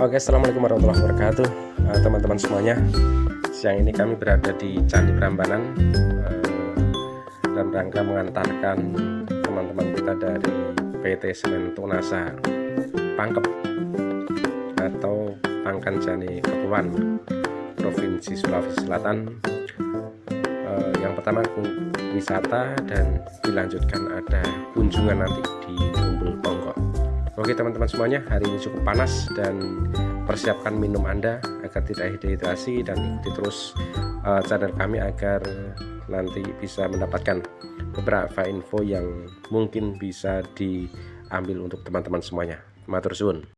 Oke assalamualaikum warahmatullahi wabarakatuh. Eh, teman-teman uh, semuanya siang ini kami berada di Candi Prambanan uh, dalam rangka mengantarkan teman-teman kita dari PT Semen Tunasa Pangkep atau Pangkan Jani Kepulauan Provinsi Sulawesi Selatan. Uh, yang pertama wisata dan dilanjutkan ada kunjungan nanti di Umbul Ponggok Oke teman-teman semuanya hari ini cukup panas dan persiapkan minum anda agar tidak dehidrasi dan ikuti terus uh, channel kami agar nanti bisa mendapatkan beberapa info yang mungkin bisa diambil untuk teman-teman semuanya. Matur suwun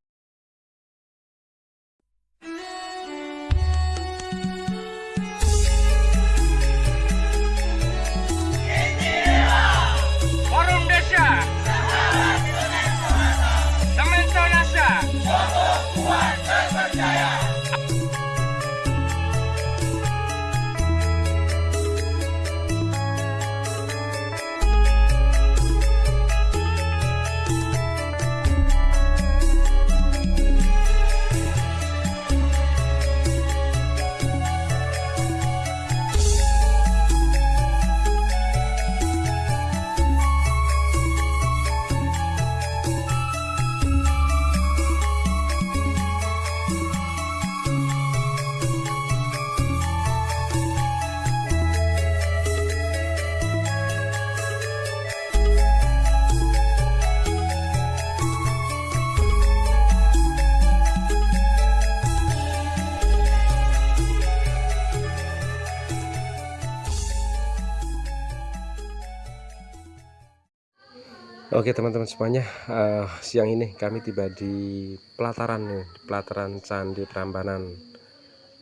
Oke teman-teman semuanya. Uh, siang ini kami tiba di pelataran nih pelataran Candi Prambanan.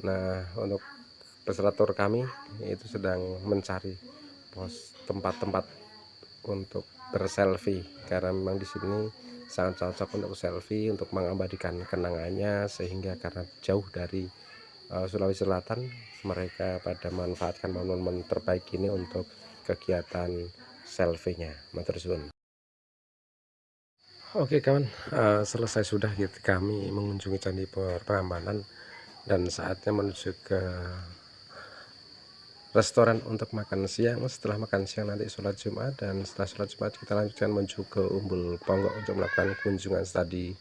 Nah untuk peserta kami itu sedang mencari pos tempat-tempat untuk berselfie karena memang di sini sangat cocok untuk selfie untuk mengabadikan kenangannya sehingga karena jauh dari uh, Sulawesi Selatan mereka pada manfaatkan momen-momen terbaik ini untuk kegiatan selfie-nya. Oke kawan, uh, selesai sudah gitu kami mengunjungi Candi Prambanan dan saatnya menuju ke restoran untuk makan siang. Setelah makan siang nanti sholat Jumat dan setelah sholat Jumat kita lanjutkan menuju ke Umbul Ponggok untuk melakukan kunjungan studi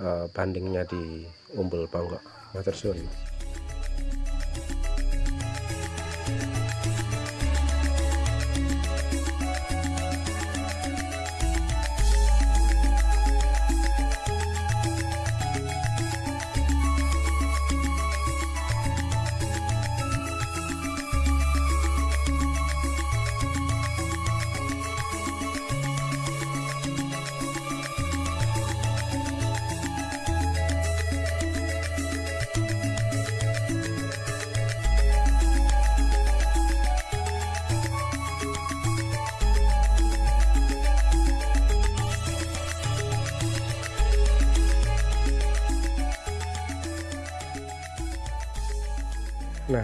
uh, bandingnya di Umbul Ponggok. Matur suwun.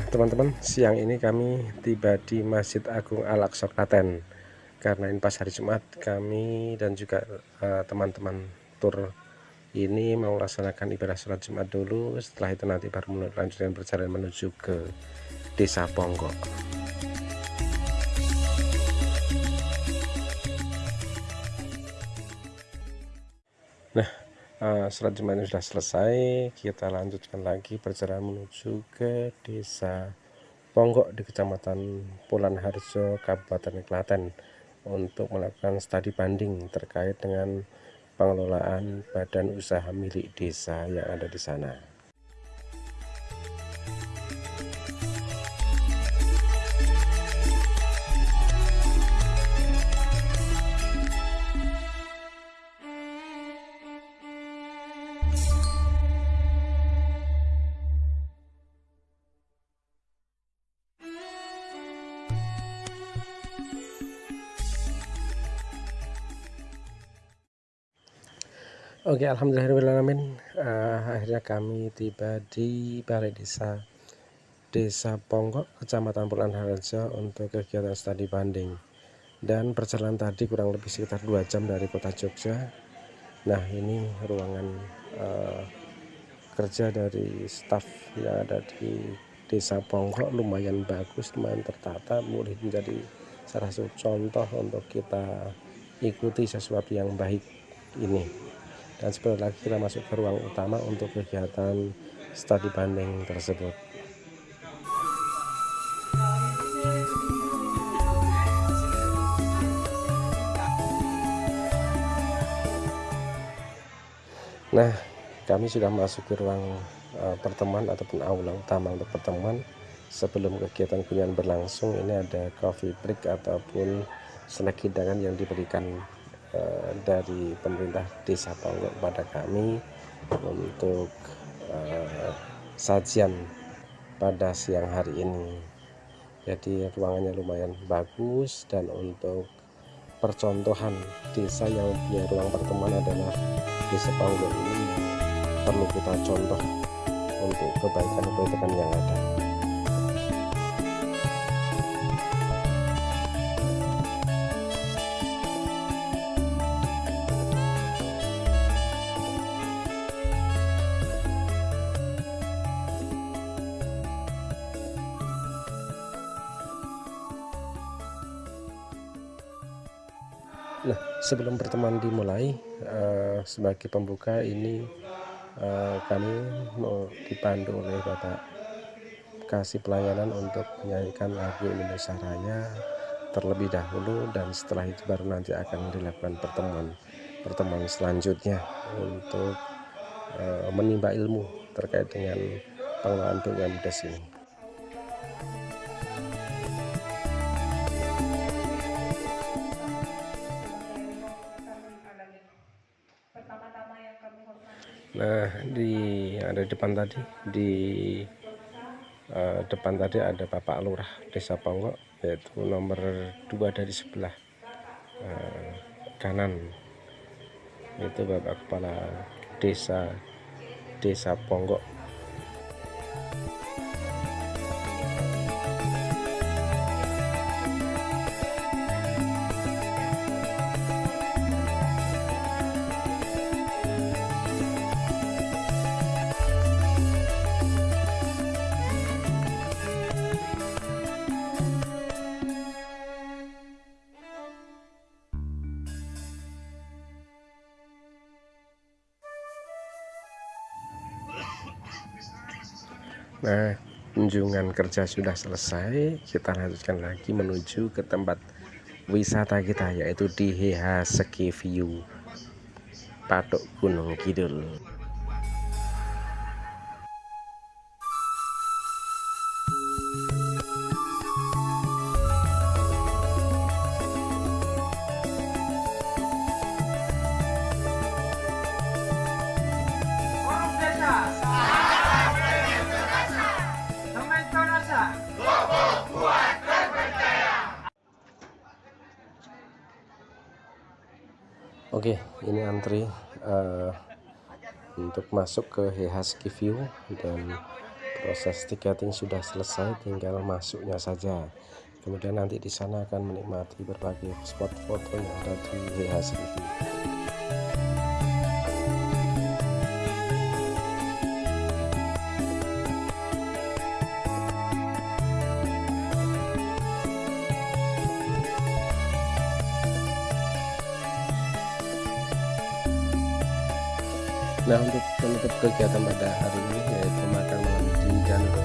Teman-teman siang ini kami tiba di Masjid Agung Al-Aqsa Klaten. Karena ini pas hari Jumat kami dan juga eh, teman-teman uh, tur ini mau laksanakan ibadah sholat Jumat dulu. Setelah itu nanti baru melanjutkan perjalanan menuju ke desa Ponggok. Nah sholat Jumat sudah selesai. Kita lanjutkan lagi perjalanan menuju ke desa Ponggok di kecamatan Pulan Harjo Kabupaten Klaten untuk melakukan studi banding terkait dengan pengelolaan badan usaha milik desa yang ada di sana Oke alhamdulillahirobbilalamin uh, akhirnya kami tiba di balai desa Desa Ponggok Kecamatan Pulan Harjo untuk kegiatan studi banding. Dan perjalanan tadi kurang lebih sekitar dua jam dari kota Jogja. Nah ini ruangan uh, kerja dari staf yang ada di desa Ponggok. Lumayan bagus lumayan tertata boleh menjadi salah satu contoh untuk kita ikuti sesuatu yang baik ini dan sebentar lagi kita masuk ke ruang utama untuk kegiatan studi banding tersebut. Nah kami sudah masuk ke ruang uh, pertemuan ataupun aula utama untuk pertemuan. Sebelum kegiatan kunjungan berlangsung ini ada coffee break ataupun snack hidangan yang diberikan uh, dari pemerintah desa Ponggok pada kami untuk uh, sajian pada siang hari ini. Jadi ruangannya lumayan bagus dan untuk percontohan desa yang punya ruang pertemuan adalah desa Ponggok ini. Perlu kita contoh untuk kebaikan-kebaikan yang ada Nah, sebelum pertemuan dimulai, uh, sebagai pembuka ini uh, kami mau dipandu oleh Bapak kasih pelayanan untuk menyanyikan lagu Indonesia Raya terlebih dahulu dan setelah itu baru nanti akan dilakukan pertemuan pertemuan selanjutnya untuk uh, menimba ilmu terkait dengan pengelolaan BUMDes ini. Nah, di ada di depan tadi di uh, depan tadi ada Bapak Lurah Desa Ponggok yaitu nomor dua dari sebelah uh, kanan. Itu Bapak Kepala Desa Desa Ponggok Nah, kunjungan kerja sudah selesai, kita lanjutkan lagi menuju ke tempat wisata kita yaitu di Heha Ski View Patok Gunung Kidul. Oke, ini antri uh, untuk masuk ke Hehaski View dan proses tiketing sudah selesai, tinggal masuknya saja. Kemudian nanti di sana akan menikmati berbagai spot foto yang ada di Hehaski View. Nah untuk penutup kegiatan pada hari ini yaitu makan malam di Danau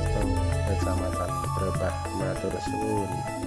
Kecamatan Berbah Matur Suwun